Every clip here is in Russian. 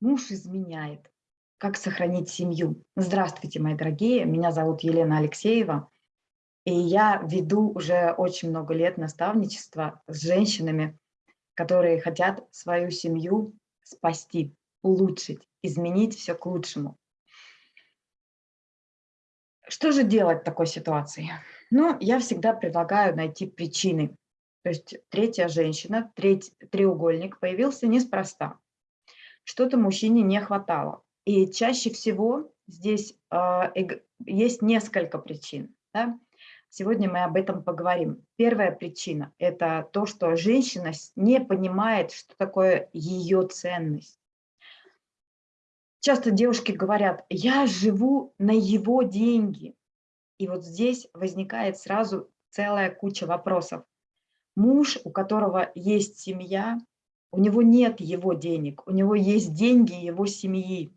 Муж изменяет. Как сохранить семью? Здравствуйте, мои дорогие. Меня зовут Елена Алексеева. И я веду уже очень много лет наставничество с женщинами, которые хотят свою семью спасти, улучшить, изменить все к лучшему. Что же делать в такой ситуации? Ну, я всегда предлагаю найти причины. То есть третья женщина, треть, треугольник появился неспроста что-то мужчине не хватало. И чаще всего здесь э, есть несколько причин. Да? Сегодня мы об этом поговорим. Первая причина – это то, что женщина не понимает, что такое ее ценность. Часто девушки говорят, я живу на его деньги. И вот здесь возникает сразу целая куча вопросов. Муж, у которого есть семья, у него нет его денег, у него есть деньги его семьи.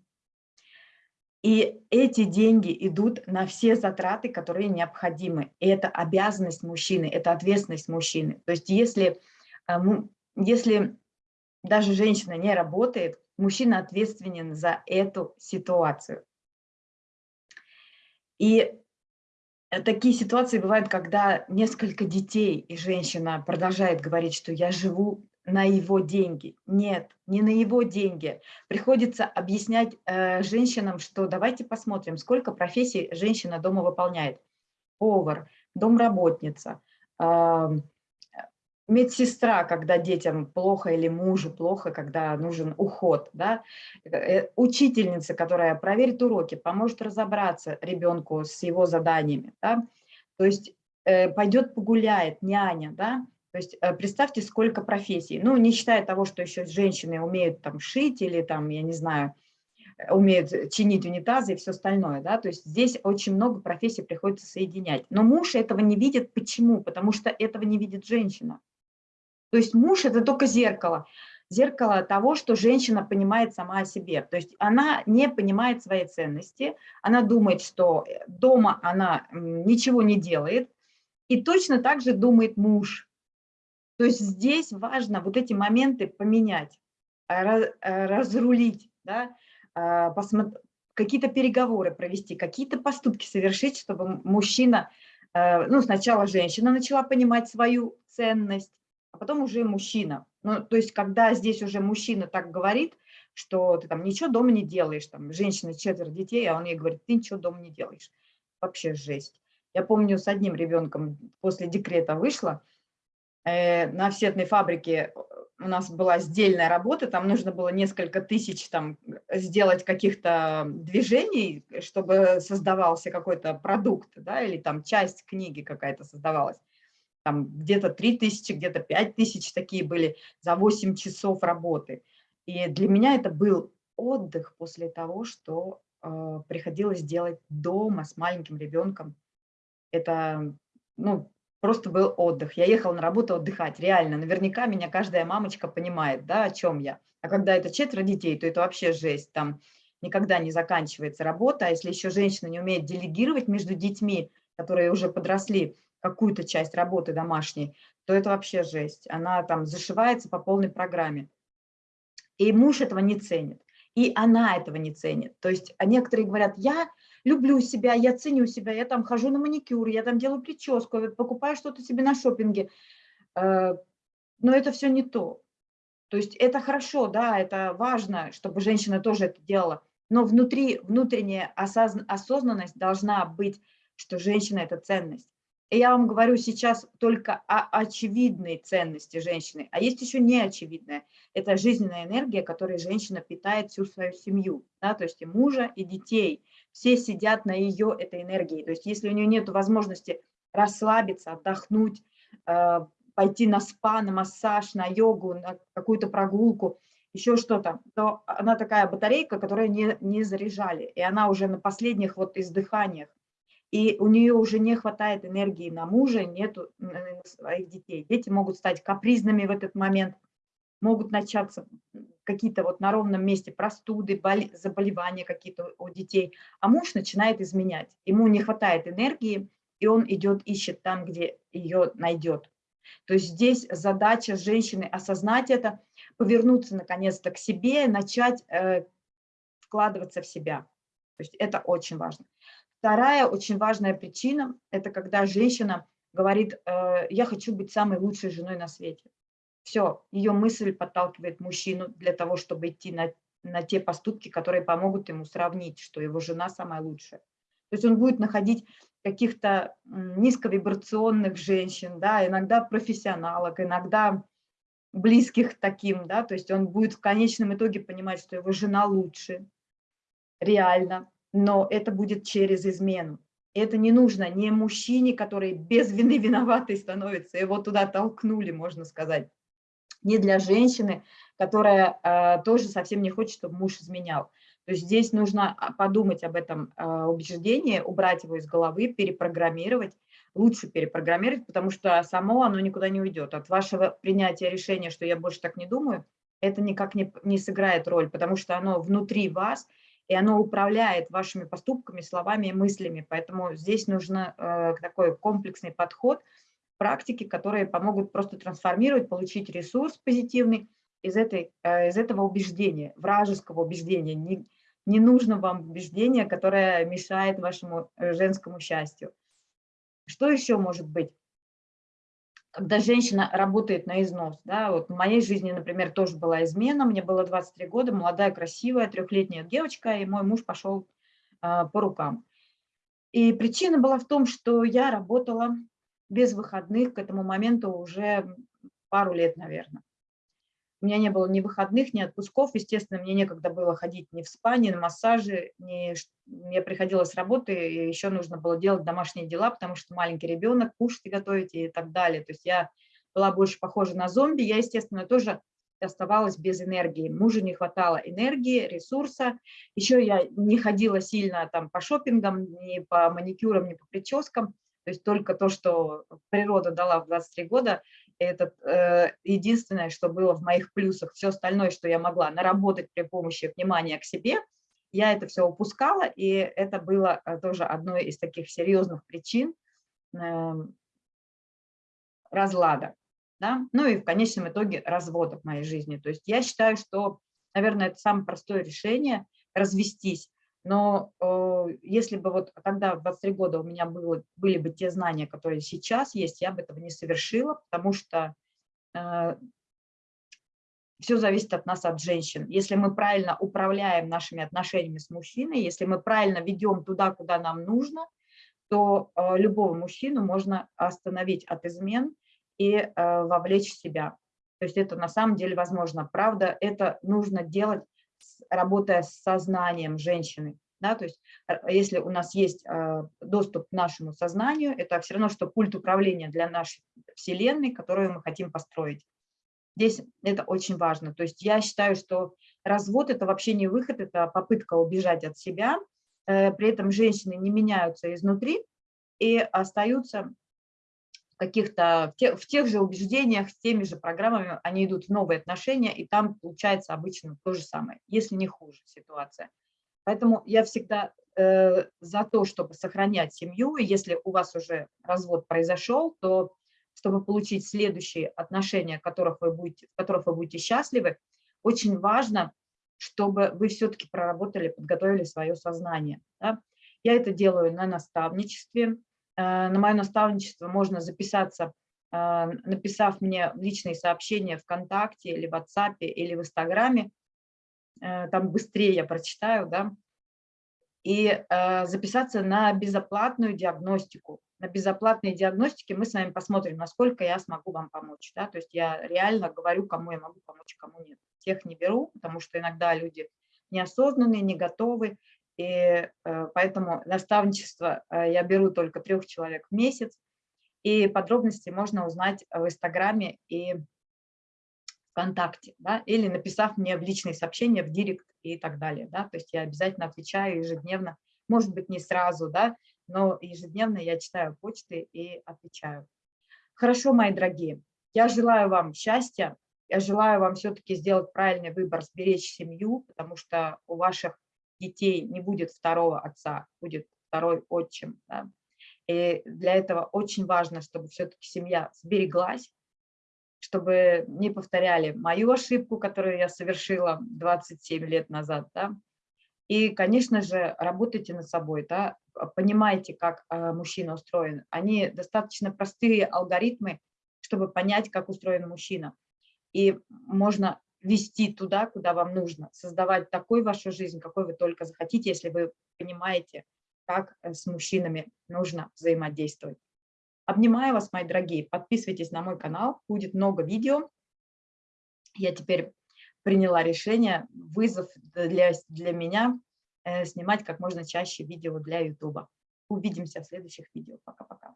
И эти деньги идут на все затраты, которые необходимы. И это обязанность мужчины, это ответственность мужчины. То есть если, а, если даже женщина не работает, мужчина ответственен за эту ситуацию. И такие ситуации бывают, когда несколько детей, и женщина продолжает говорить, что я живу на его деньги. Нет, не на его деньги. Приходится объяснять э, женщинам, что давайте посмотрим, сколько профессий женщина дома выполняет. Повар, домработница, э, медсестра, когда детям плохо или мужу плохо, когда нужен уход, да? Э, учительница, которая проверит уроки, поможет разобраться ребенку с его заданиями. Да? То есть э, пойдет погуляет, няня, да? То есть э, представьте, сколько профессий. Ну, не считая того, что еще женщины умеют там шить или там, я не знаю, э, умеют чинить унитазы и все остальное, да, то есть здесь очень много профессий приходится соединять. Но муж этого не видит. Почему? Потому что этого не видит женщина. То есть муж – это только зеркало. Зеркало того, что женщина понимает сама о себе. То есть она не понимает своей ценности, она думает, что э, дома она ничего не делает, и точно так же думает муж – то есть здесь важно вот эти моменты поменять, э, разрулить, да, а, какие-то переговоры провести, какие-то поступки совершить, чтобы мужчина, ну, сначала женщина начала понимать свою ценность, а потом уже мужчина. Ну, то есть, когда здесь уже мужчина так говорит, что ты там ничего дома не делаешь, там, женщина четверо детей, а он ей говорит, ты ничего дома не делаешь. Вообще жесть. Я помню, с одним ребенком после декрета вышла, на офсетной фабрике у нас была сдельная работа, там нужно было несколько тысяч там сделать каких-то движений, чтобы создавался какой-то продукт, да, или там часть книги какая-то создавалась. Там где-то 3 тысячи, где-то 5 тысяч такие были за 8 часов работы. И для меня это был отдых после того, что э, приходилось делать дома с маленьким ребенком. Это, ну, просто был отдых. Я ехала на работу отдыхать, реально. Наверняка меня каждая мамочка понимает, да, о чем я. А когда это четверо детей, то это вообще жесть. Там никогда не заканчивается работа. А если еще женщина не умеет делегировать между детьми, которые уже подросли, какую-то часть работы домашней, то это вообще жесть. Она там зашивается по полной программе. И муж этого не ценит. И она этого не ценит. То есть а некоторые говорят, я люблю себя, я ценю себя, я там хожу на маникюр, я там делаю прическу, покупаю что-то себе на шопинге. Э, но это все не то. То есть это хорошо, да, это важно, чтобы женщина тоже это делала. Но внутри, внутренняя осознанность должна быть, что женщина – это ценность. Я вам говорю сейчас только о очевидной ценности женщины, а есть еще неочевидная. Это жизненная энергия, которой женщина питает всю свою семью, да, то есть и мужа, и детей все сидят на ее этой энергии. То есть если у нее нет возможности расслабиться, отдохнуть, э, пойти на спа, на массаж, на йогу, на какую-то прогулку, еще что-то, то она такая батарейка, которую не, не заряжали, и она уже на последних вот издыханиях. И у нее уже не хватает энергии на мужа, нету своих детей. Дети могут стать капризными в этот момент, могут начаться какие-то вот на ровном месте простуды, заболевания какие-то у детей, а муж начинает изменять. Ему не хватает энергии, и он идет, ищет там, где ее найдет. То есть здесь задача женщины осознать это, повернуться наконец-то к себе, начать э, вкладываться в себя. То есть это очень важно. Вторая очень важная причина – это когда женщина говорит, э, я хочу быть самой лучшей женой на свете. Все, ее мысль подталкивает мужчину для того, чтобы идти на, на те поступки, которые помогут ему сравнить, что его жена самая лучшая. То есть он будет находить каких-то низковибрационных женщин, да, иногда профессионалок, иногда близких таким, да, то есть он будет в конечном итоге понимать, что его жена лучше, реально, но это будет через измену. Это не нужно не мужчине, который без вины виноватый становится, его туда толкнули, можно сказать, не для женщины, которая э, тоже совсем не хочет, чтобы муж изменял. То есть здесь нужно а, подумать об этом э, убеждении, убрать его из головы, перепрограммировать, лучше перепрограммировать, потому что само оно никуда не уйдет. От вашего принятия решения, что я больше так не думаю, это никак не, не сыграет роль, потому что оно внутри вас, и оно управляет вашими поступками, словами и мыслями. Поэтому здесь нужен э, такой комплексный подход, практики, которые помогут просто трансформировать, получить ресурс позитивный из, этой, э, из этого убеждения, вражеского убеждения. Не, не нужно вам убеждение, которое мешает вашему э, женскому счастью. Что еще может быть? Когда женщина работает на износ. Да, вот в моей жизни, например, тоже была измена, мне было 23 года, молодая, красивая, трехлетняя девочка, и мой муж пошел а, по рукам. И причина была в том, что я работала без выходных к этому моменту уже пару лет, наверное. У меня не было ни выходных, ни отпусков. Естественно, мне некогда было ходить ни в спа, ни на массажи. Ни... Мне приходилось с работы, и еще нужно было делать домашние дела, потому что маленький ребенок, кушать готовить и так далее. То есть я была больше похожа на зомби. Я, естественно, тоже оставалась без энергии. Мужу не хватало энергии, ресурса. Еще я не ходила сильно там по шопингам, ни по маникюрам, ни по прическам. То есть только то, что природа дала в 23 года, это э, единственное, что было в моих плюсах. Все остальное, что я могла наработать при помощи внимания к себе, я это все упускала, и это было э, тоже одной из таких серьезных причин э, разлада. Да? Ну и в конечном итоге развода в моей жизни. То есть я считаю, что, наверное, это самое простое решение – развестись. Но э, если бы вот тогда в 23 года у меня было, были бы те знания, которые сейчас есть, я бы этого не совершила, потому что э, все зависит от нас, от женщин. Если мы правильно управляем нашими отношениями с мужчиной, если мы правильно ведем туда, куда нам нужно, то э, любого мужчину можно остановить от измен и э, вовлечь в себя. То есть это на самом деле возможно. Правда, это нужно делать работая с сознанием женщины. Да, то есть э, если у нас есть э, доступ к нашему сознанию, это все равно, что пульт управления для нашей Вселенной, которую мы хотим построить. Здесь это очень важно. То есть я считаю, что развод – это вообще не выход, это попытка убежать от себя. Э, при этом женщины не меняются изнутри и остаются каких-то, в, тех, в тех же убеждениях, с теми же программами, они идут в новые отношения, и там получается обычно то же самое, если не хуже ситуация. Поэтому я всегда э, за то, чтобы сохранять семью, и если у вас уже развод произошел, то чтобы получить следующие отношения, которых вы будете, в которых вы будете счастливы, очень важно, чтобы вы все-таки проработали, подготовили свое сознание. Да? Я это делаю на наставничестве, на мое наставничество можно записаться, э, написав мне личные сообщения ВКонтакте или в WhatsApp или в Инстаграме. Э, там быстрее я прочитаю, да. И записаться на безоплатную диагностику. На безоплатной диагностике мы с вами посмотрим, насколько я смогу вам помочь. Да? То есть я реально говорю, кому я могу помочь, кому нет. Тех не беру, потому что иногда люди неосознанные, не готовы, и э, поэтому наставничество э, я беру только трех человек в месяц. И подробности можно узнать в Инстаграме и ВКонтакте, да, или написав мне в личные сообщения, в директ и так далее. Да, то есть я обязательно отвечаю ежедневно, может быть, не сразу, да, но ежедневно я читаю почты и отвечаю. Хорошо, мои дорогие, я желаю вам счастья, я желаю вам все-таки сделать правильный выбор, сберечь семью, потому что у ваших детей не будет второго отца, будет второй отчим. Да? И для этого очень важно, чтобы все-таки семья сбереглась, чтобы не повторяли мою ошибку, которую я совершила 27 лет назад. Да? И, конечно же, работайте над собой, да? понимайте, как э, мужчина устроен. Они достаточно простые алгоритмы, чтобы понять, как устроен мужчина. И можно вести туда, куда вам нужно, создавать такую вашу жизнь, какой вы только захотите, если вы понимаете, как э, с мужчинами нужно взаимодействовать. Обнимаю вас, мои дорогие, подписывайтесь на мой канал, будет много видео. Я теперь приняла решение, вызов для, для меня, э, снимать как можно чаще видео для YouTube. Увидимся в следующих видео. Пока-пока.